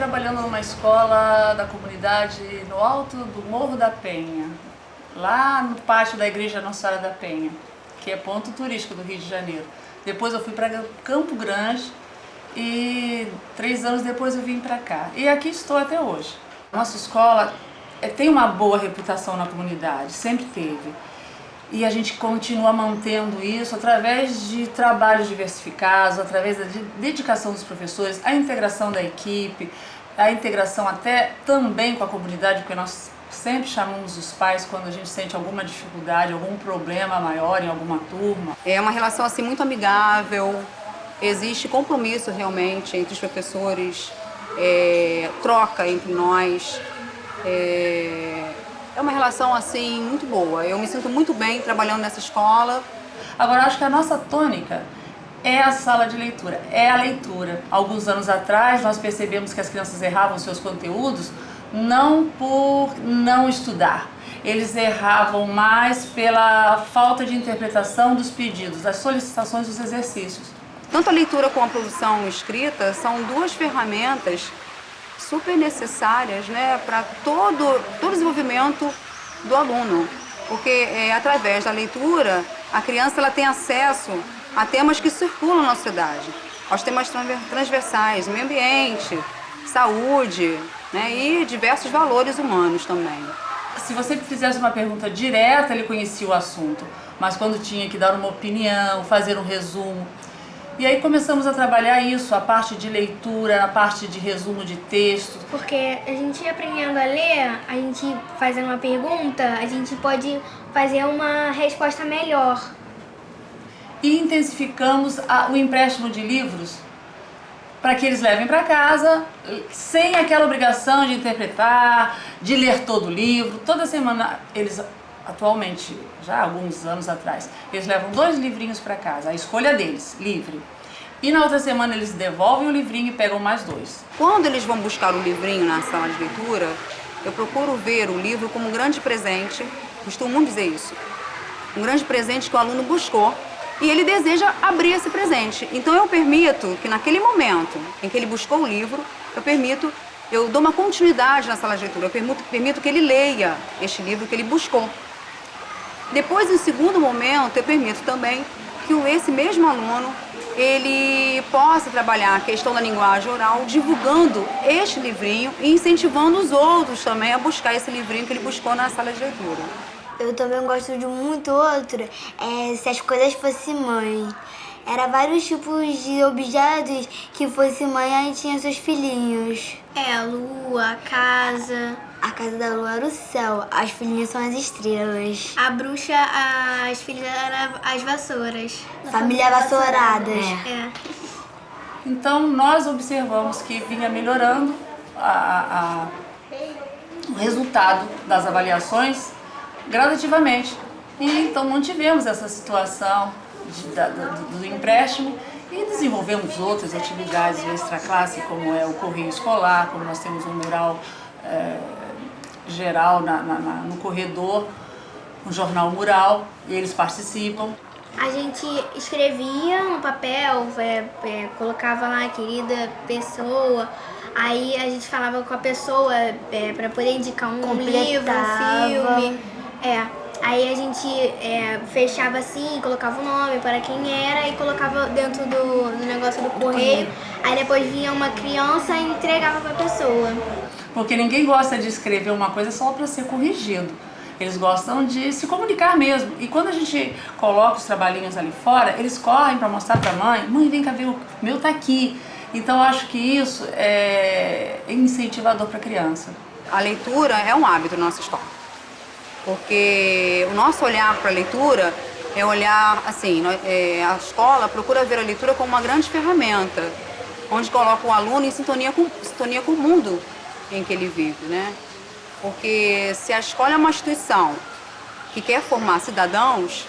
Trabalhando numa escola da comunidade no alto do Morro da Penha, lá no pátio da Igreja Nossa Senhora da Penha, que é ponto turístico do Rio de Janeiro. Depois eu fui para Campo Grande e três anos depois eu vim para cá. E aqui estou até hoje. Nossa escola é, tem uma boa reputação na comunidade, sempre teve. E a gente continua mantendo isso através de trabalhos diversificados, através da dedicação dos professores, a integração da equipe, a integração até também com a comunidade, porque nós sempre chamamos os pais quando a gente sente alguma dificuldade, algum problema maior em alguma turma. É uma relação assim muito amigável, existe compromisso realmente entre os professores, é, troca entre nós. É, é uma relação assim muito boa. Eu me sinto muito bem trabalhando nessa escola. Agora, acho que a nossa tônica é a sala de leitura, é a leitura. Alguns anos atrás, nós percebemos que as crianças erravam seus conteúdos não por não estudar. Eles erravam mais pela falta de interpretação dos pedidos, das solicitações dos exercícios. Tanto a leitura como a produção escrita são duas ferramentas super necessárias né, para todo, todo o desenvolvimento do aluno. Porque é, através da leitura, a criança ela tem acesso a temas que circulam na sociedade, aos temas transversais, meio ambiente, saúde né, e diversos valores humanos também. Se você fizesse uma pergunta direta, ele conhecia o assunto, mas quando tinha que dar uma opinião, fazer um resumo, e aí começamos a trabalhar isso, a parte de leitura, a parte de resumo de texto. Porque a gente aprendendo a ler, a gente fazendo uma pergunta, a gente pode fazer uma resposta melhor. E intensificamos a, o empréstimo de livros para que eles levem para casa, sem aquela obrigação de interpretar, de ler todo o livro. Toda semana eles atualmente, já há alguns anos atrás, eles levam dois livrinhos para casa, a escolha deles, livre. E na outra semana eles devolvem o livrinho e pegam mais dois. Quando eles vão buscar o livrinho na sala de leitura, eu procuro ver o livro como um grande presente, costumo dizer isso, um grande presente que o aluno buscou e ele deseja abrir esse presente. Então eu permito que naquele momento em que ele buscou o livro, eu permito, eu dou uma continuidade na sala de leitura, eu permito, permito que ele leia este livro que ele buscou. Depois, em segundo momento, eu permito também que esse mesmo aluno ele possa trabalhar a questão da linguagem oral, divulgando este livrinho e incentivando os outros também a buscar esse livrinho que ele buscou na sala de leitura. Eu também gosto de muito outro, é Se as Coisas Fossem Mãe. Era vários tipos de objetos que fosse mãe aí tinha seus filhinhos. É, a lua, a casa... A casa da lua era o céu, as filhinhas são as estrelas. A bruxa, as filhas eram as vassouras. Família vassouradas. É. é. Então nós observamos que vinha melhorando a, a, o resultado das avaliações gradativamente. E então mantivemos essa situação de, da, do, do empréstimo e desenvolvemos outras atividades extra classe, como é o correio escolar, como nós temos um mural é, geral na, na, na, no corredor, um jornal mural, e eles participam. A gente escrevia no papel, é, é, colocava lá a querida pessoa, aí a gente falava com a pessoa é, para poder indicar um Completava. livro, um filme. É, aí a gente é, fechava assim, colocava o nome para quem era e colocava dentro do, do negócio do correio. Aí depois vinha uma criança e entregava para a pessoa. Porque ninguém gosta de escrever uma coisa só para ser corrigido. Eles gostam de se comunicar mesmo. E quando a gente coloca os trabalhinhos ali fora, eles correm para mostrar para a mãe, mãe, vem cá ver, o meu tá aqui. Então eu acho que isso é incentivador para a criança. A leitura é um hábito na nossa escola. Porque o nosso olhar para a leitura é olhar, assim, é, a escola procura ver a leitura como uma grande ferramenta, onde coloca o aluno em sintonia com, sintonia com o mundo em que ele vive, né? Porque se a escola é uma instituição que quer formar cidadãos,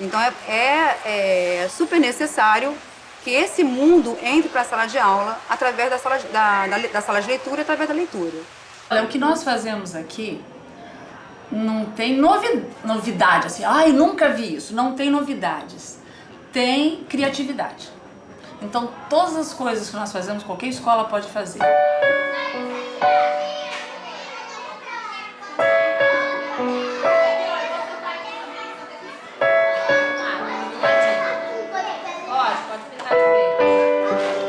então é, é, é super necessário que esse mundo entre para a sala de aula através da sala, da, da, da sala de leitura, através da leitura. Olha, o que nós fazemos aqui não tem novi, novidade, assim, ai, nunca vi isso, não tem novidades. Tem criatividade. Então, todas as coisas que nós fazemos, qualquer escola pode fazer.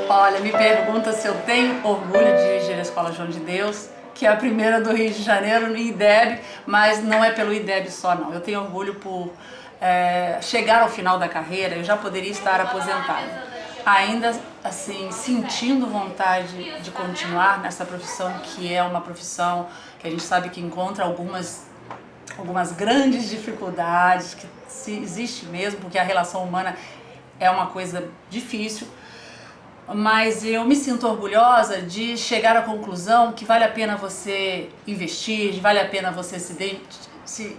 Olha, me pergunta se eu tenho orgulho de dirigir a Escola João de Deus, que é a primeira do Rio de Janeiro no IDEB, mas não é pelo IDEB só não. Eu tenho orgulho por é, chegar ao final da carreira, eu já poderia estar aposentada. Ainda assim, sentindo vontade de continuar nessa profissão, que é uma profissão que a gente sabe que encontra algumas, algumas grandes dificuldades, que existe mesmo, porque a relação humana é uma coisa difícil, mas eu me sinto orgulhosa de chegar à conclusão que vale a pena você investir, vale a pena você se, de, se,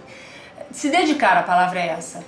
se dedicar, a palavra é essa.